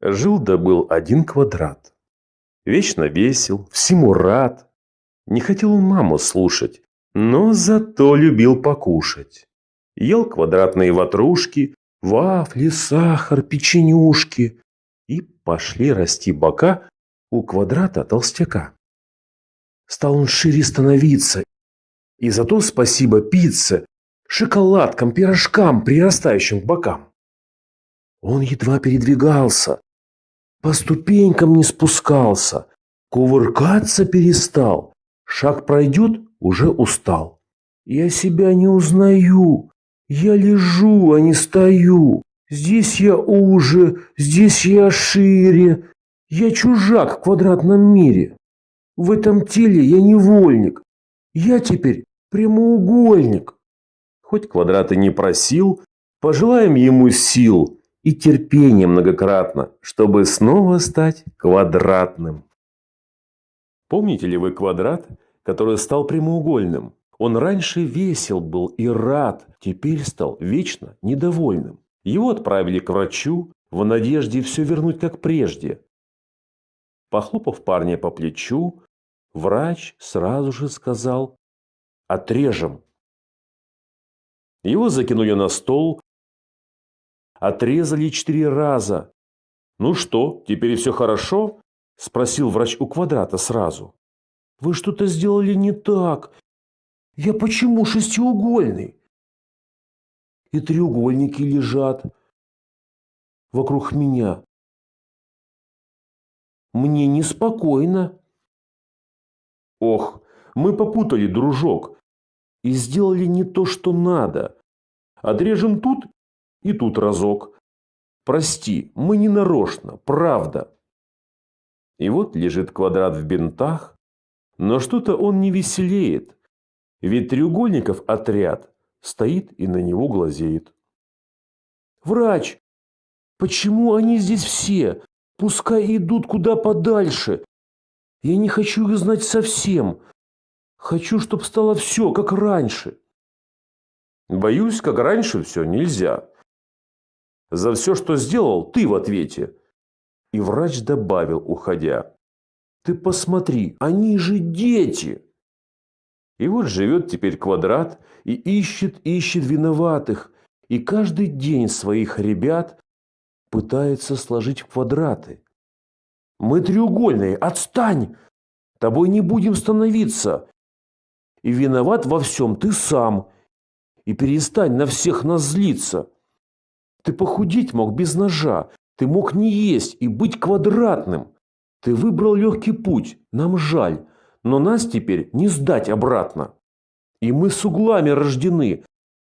Жил да был один квадрат. Вечно весел, всему рад. Не хотел он маму слушать, но зато любил покушать. Ел квадратные ватрушки, вафли, сахар, печенюшки. И пошли расти бока у квадрата толстяка. Стал он шире становиться, и зато спасибо пицце, шоколадкам, пирожкам, прирастающим к бокам. Он едва передвигался, по ступенькам не спускался, кувыркаться перестал, шаг пройдет, уже устал. Я себя не узнаю, я лежу, а не стою. Здесь я уже, здесь я шире. Я чужак в квадратном мире. В этом теле я невольник. Я теперь прямоугольник. Хоть квадрат и не просил, пожелаем ему сил и терпения многократно, чтобы снова стать квадратным. Помните ли вы квадрат, который стал прямоугольным? Он раньше весел был и рад, теперь стал вечно недовольным. Его отправили к врачу в надежде все вернуть как прежде. Похлопав парня по плечу, врач сразу же сказал «Отрежем». Его закинули на стол, Отрезали четыре раза. «Ну что, теперь все хорошо?» – спросил врач у квадрата сразу. «Вы что-то сделали не так. Я почему шестиугольный?» И треугольники лежат вокруг меня. Мне неспокойно. Ох, мы попутали, дружок, и сделали не то, что надо. Отрежем тут и тут разок. Прости, мы не нарочно, правда. И вот лежит квадрат в бинтах, но что-то он не веселеет. Ведь треугольников отряд стоит и на него глазеет. Врач, почему они здесь все? Пускай идут куда подальше. Я не хочу их знать совсем. Хочу, чтобы стало все, как раньше. Боюсь, как раньше все нельзя. За все, что сделал, ты в ответе. И врач добавил, уходя. Ты посмотри, они же дети. И вот живет теперь квадрат и ищет, ищет виноватых. И каждый день своих ребят пытается сложить в квадраты. Мы треугольные, отстань! Тобой не будем становиться. И виноват во всем ты сам. И перестань на всех нас злиться. Ты похудеть мог без ножа, ты мог не есть и быть квадратным. Ты выбрал легкий путь, нам жаль, но нас теперь не сдать обратно. И мы с углами рождены,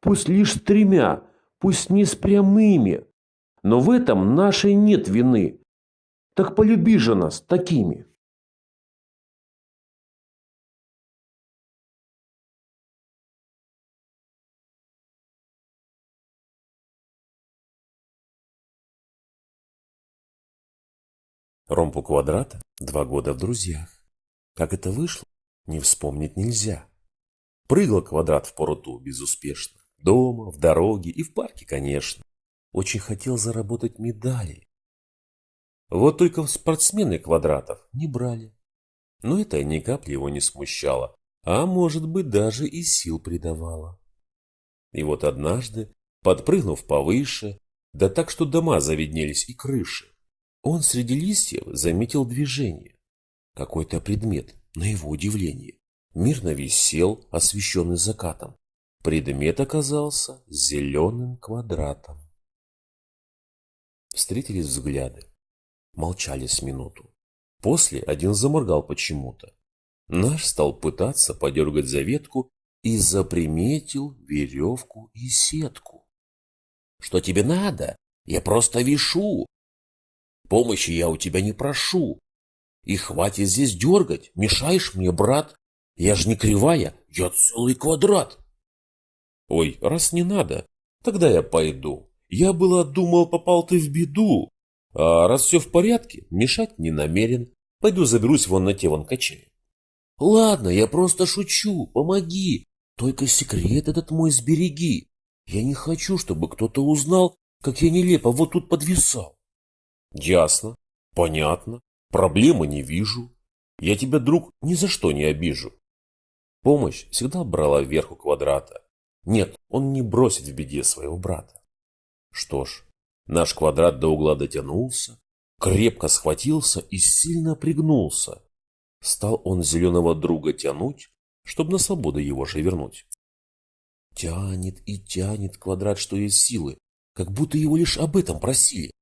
пусть лишь с тремя, пусть не с прямыми. Но в этом нашей нет вины. Так полюби же нас такими. Ромпу Квадрат два года в друзьях. Как это вышло, не вспомнить нельзя. Прыгал Квадрат в поруту безуспешно. Дома, в дороге и в парке, конечно. Очень хотел заработать медали. Вот только спортсмены Квадратов не брали. Но это ни капли его не смущало, а может быть даже и сил придавало. И вот однажды, подпрыгнув повыше, да так, что дома завиднелись и крыши, он среди листьев заметил движение. Какой-то предмет, на его удивление, мирно висел, освещенный закатом. Предмет оказался зеленым квадратом. Встретились взгляды. Молчали с минуту. После один заморгал почему-то. Наш стал пытаться подергать за ветку и заприметил веревку и сетку. «Что тебе надо? Я просто вишу!» Помощи я у тебя не прошу. И хватит здесь дергать, мешаешь мне, брат. Я ж не кривая, я целый квадрат. Ой, раз не надо, тогда я пойду. Я было думал, попал ты в беду. А раз все в порядке, мешать не намерен. Пойду заберусь вон на те вон качели. Ладно, я просто шучу, помоги. Только секрет этот мой сбереги. Я не хочу, чтобы кто-то узнал, как я нелепо вот тут подвисал. Ясно, понятно, проблемы не вижу. Я тебя, друг, ни за что не обижу. Помощь всегда брала вверх у квадрата. Нет, он не бросит в беде своего брата. Что ж, наш квадрат до угла дотянулся, крепко схватился и сильно пригнулся. Стал он зеленого друга тянуть, чтобы на свободу его же вернуть. Тянет и тянет квадрат, что есть силы, как будто его лишь об этом просили.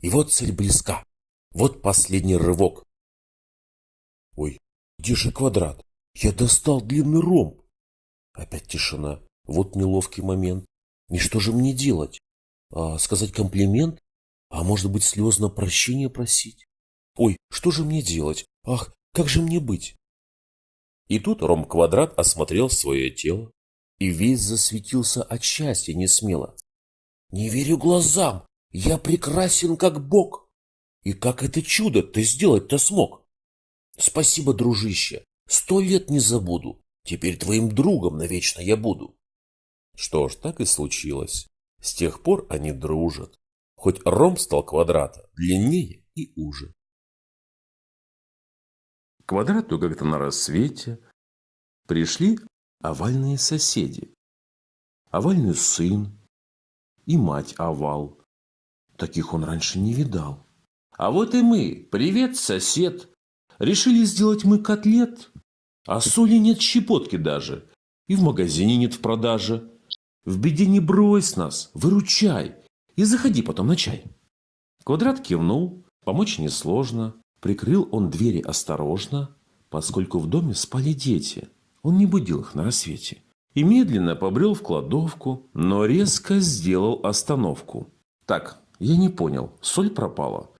И вот цель близка. Вот последний рывок. Ой, где же квадрат? Я достал длинный ромб. Опять тишина. Вот неловкий момент. И что же мне делать? А, сказать комплимент? А может быть слезно прощения просить? Ой, что же мне делать? Ах, как же мне быть? И тут ромб-квадрат осмотрел свое тело и весь засветился от счастья несмело. Не верю глазам, я прекрасен как бог. И как это чудо ты сделать-то смог? Спасибо, дружище, сто лет не забуду. Теперь твоим другом навечно я буду. Что ж, так и случилось. С тех пор они дружат. Хоть ромб стал квадрата длиннее и уже. К квадрату как-то на рассвете пришли овальные соседи. Овальный сын и мать овал. Таких он раньше не видал. А вот и мы. Привет, сосед. Решили сделать мы котлет. А соли нет щепотки даже. И в магазине нет в продаже. В беде не брось нас, выручай. И заходи потом на чай. Квадрат кивнул. Помочь несложно. Прикрыл он двери осторожно, поскольку в доме спали дети. Он не будил их на рассвете. И медленно побрел в кладовку, но резко сделал остановку. Так, я не понял, соль пропала?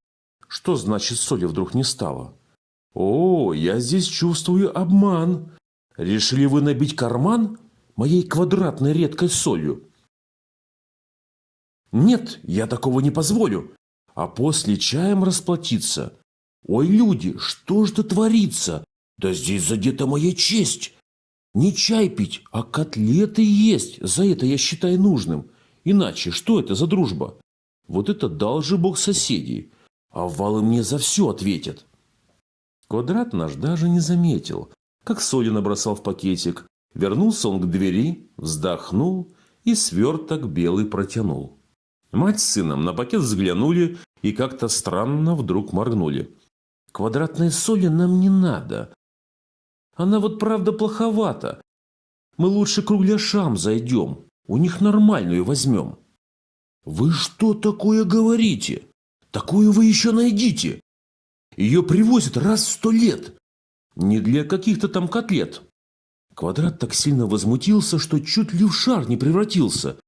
Что значит соли вдруг не стало? О, я здесь чувствую обман. Решили вы набить карман моей квадратной редкой солью? Нет, я такого не позволю. А после чаем расплатиться. Ой, люди, что ж это творится? Да здесь задета моя честь. Не чай пить, а котлеты есть. За это я считаю нужным. Иначе что это за дружба? Вот это дал же бог соседей. А валы мне за все ответят. Квадрат наш даже не заметил, как соли набросал в пакетик. Вернулся он к двери, вздохнул и сверток белый протянул. Мать с сыном на пакет взглянули и как-то странно вдруг моргнули. Квадратной соли нам не надо. Она вот правда плоховата. Мы лучше кругляшам зайдем. У них нормальную возьмем. Вы что такое говорите? Такую вы еще найдите. Ее привозят раз в сто лет. Не для каких-то там котлет. Квадрат так сильно возмутился, что чуть ли в шар не превратился.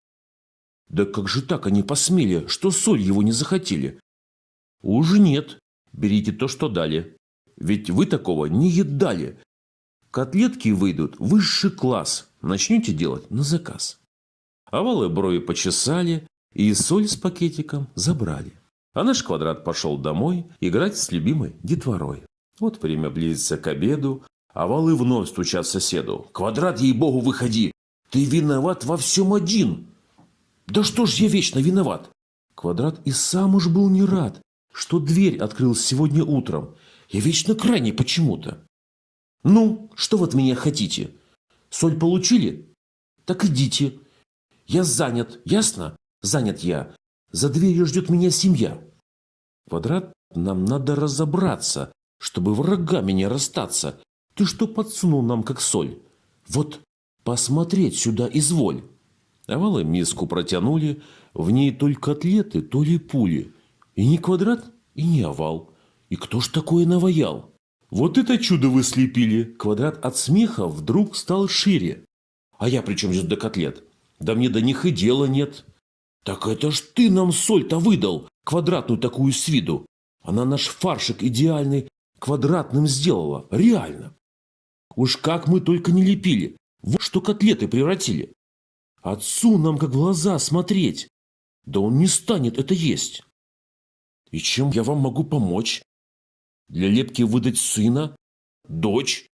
Да как же так они посмели, что соль его не захотели? Уж нет. Берите то, что дали. Ведь вы такого не едали. Котлетки выйдут высший класс. Начнете делать на заказ. Овалы брови почесали и соль с пакетиком забрали. А наш квадрат пошел домой играть с любимой детворой. Вот время близится к обеду, овалы вновь стучат соседу. «Квадрат, ей-богу, выходи! Ты виноват во всем один!» «Да что ж я вечно виноват?» Квадрат и сам уж был не рад, что дверь открыл сегодня утром. Я вечно крайний почему-то. Ну, что вы от меня хотите? Соль получили? Так идите. Я занят, ясно? Занят я. За дверью ждет меня семья. Квадрат, нам надо разобраться, чтобы врагами не расстаться. Ты что подсунул нам, как соль? Вот посмотреть сюда изволь. Овалы миску протянули, в ней то ли котлеты, то ли пули. И не квадрат, и не овал. И кто ж такое наваял? Вот это чудо вы слепили! Квадрат от смеха вдруг стал шире. А я при чем здесь до котлет? Да мне до них и дела нет. Так это ж ты нам соль-то выдал, квадратную такую с виду. Она наш фаршик идеальный квадратным сделала, реально. Уж как мы только не лепили, вот что котлеты превратили. Отцу нам как глаза смотреть. Да он не станет это есть. И чем я вам могу помочь? Для лепки выдать сына? Дочь?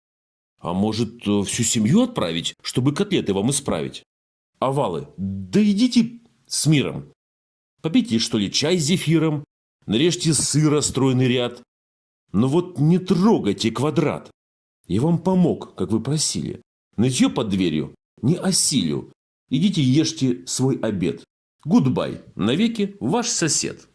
А может, э, всю семью отправить, чтобы котлеты вам исправить? Овалы, да идите с миром. Попейте, что ли, чай с зефиром. нарежьте сыра стройный ряд. Но вот не трогайте квадрат. Я вам помог, как вы просили. Нытье под дверью не осилю. Идите ешьте свой обед. Гудбай, навеки ваш сосед.